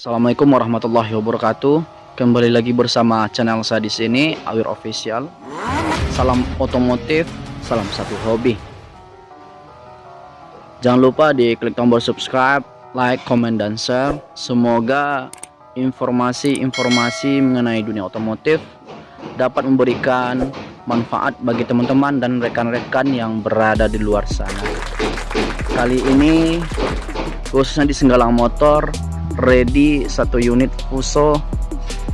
Assalamualaikum warahmatullahi wabarakatuh. Kembali lagi bersama channel saya di sini, Awir Official. Salam otomotif, salam satu hobi. Jangan lupa di klik tombol subscribe, like, comment, dan share. Semoga informasi-informasi mengenai dunia otomotif dapat memberikan manfaat bagi teman-teman dan rekan-rekan yang berada di luar sana. Kali ini khususnya di Senggalang Motor ready satu unit Fuso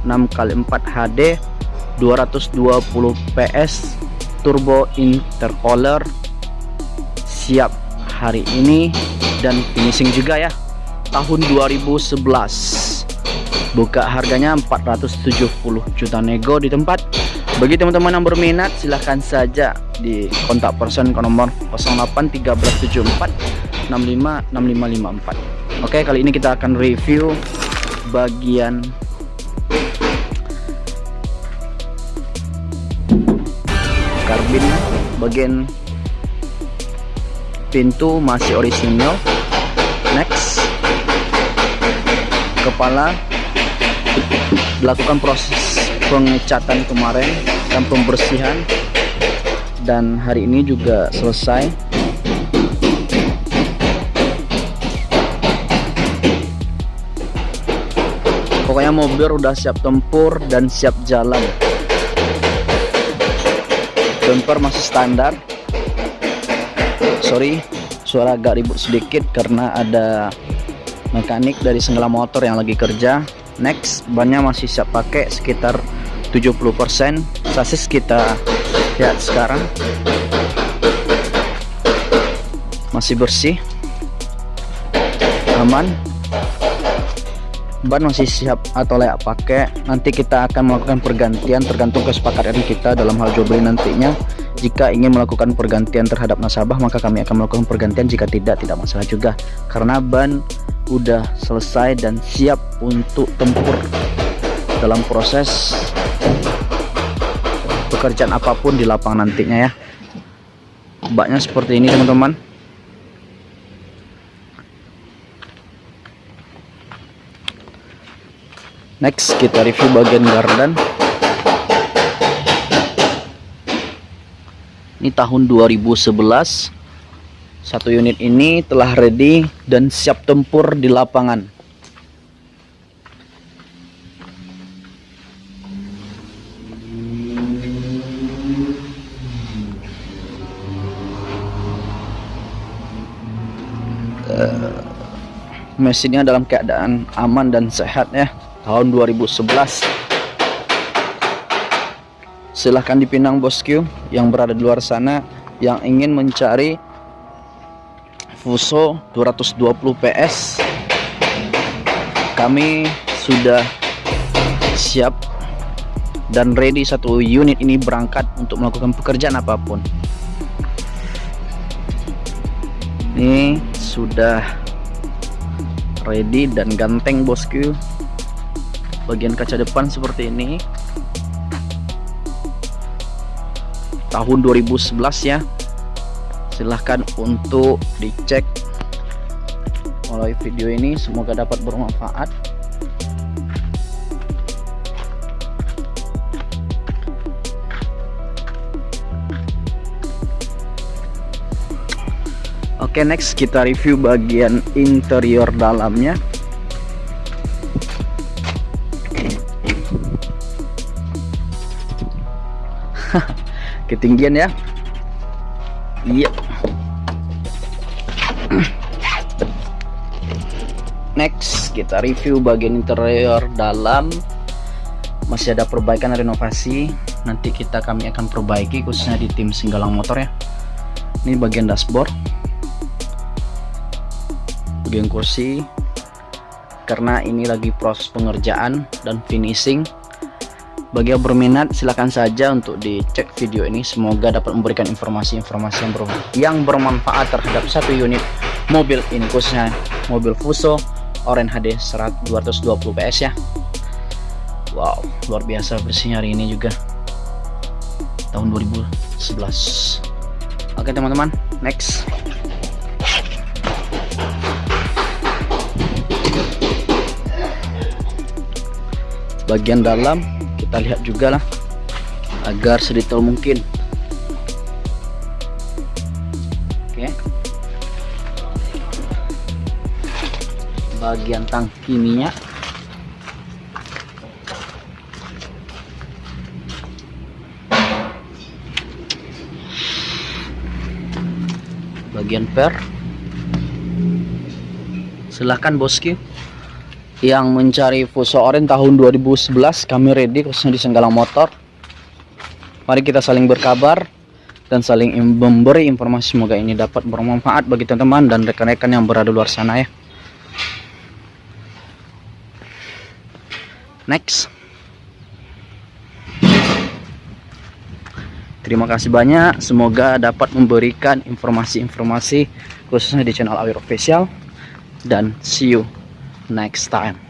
6x4 HD 220 PS turbo intercooler siap hari ini dan finishing juga ya tahun 2011 buka harganya 470 juta nego di tempat bagi teman-teman yang berminat silahkan saja di kontak person ke nomor 081374 65 6554 Oke kali ini kita akan review bagian karbin bagian pintu masih orisinal. Next kepala. Dilakukan proses pengecatan kemarin dan pembersihan. Dan hari ini juga selesai. Pokoknya mobil udah siap tempur dan siap jalan. Bumper masih standar. Sorry suara agak ribut sedikit karena ada mekanik dari Senggala Motor yang lagi kerja. Next bannya masih siap pakai sekitar 70% sasis kita lihat sekarang. Masih bersih aman. Ban masih siap atau layak pakai. Nanti kita akan melakukan pergantian tergantung kesepakatan kita dalam hal jual beli nantinya. Jika ingin melakukan pergantian terhadap nasabah maka kami akan melakukan pergantian. Jika tidak tidak masalah juga. Karena ban udah selesai dan siap untuk tempur dalam proses pekerjaan apa pun di lapangan nantinya ya. Baknya seperti ini teman-teman. Next kita review bagian gardan. Ini tahun 2011 satu unit ini telah ready dan siap tempur di lapangan mesinnya dalam keadaan aman dan sehat ya. Tahun 2011 silahkan dipinang bosku yang berada di luar sana yang ingin mencari Fuso 220 PS kami sudah siap dan ready satu unit ini berangkat untuk melakukan pekerjaan apa pun. Ini sudah ready dan ganteng bosku bagian kaca depan seperti ini. Tahun 2011 ya. Silahkan untuk dicek melalui video ini. Semoga dapat bermanfaat Oke next kita review bagian interior dalamnya. Ketinggian ya. Iya. Next kita review bagian interior dalam. Masih ada perbaikan renovasi. Nanti kita kami akan perbaiki khususnya di tim Singgalang Motor ya. Ini bagian dashboard bagian kursi karena ini lagi proses pengerjaan dan finishing. Bagi yang berminat silahkan saja untuk dicek video ini. Semoga dapat memberikan informasi-informasi yang, ber yang bermanfaat terhadap satu unit mobil ini khususnya mobil Fuso Oren HD 220 PS ya. Wow luar biasa bersihnya hari ini juga. Tahun 2011 Oke teman-teman next bagian dalam. Kita lihat juga lah agar sedetail mungkin. Oke. Bagian tangki minyak. Bagian per. Silahkan bosku yang mencari Fuso Oren tahun 2011 kami ready khususnya di Senggalang Motor. Mari kita saling berkabar dan saling memberi informasi. Semoga ini dapat bermanfaat bagi teman-teman dan rekan-rekan yang berada luar sana ya. Next. Terima kasih banyak. Semoga dapat memberikan informasi-informasi khususnya di channel Awir Official. Dan see you next time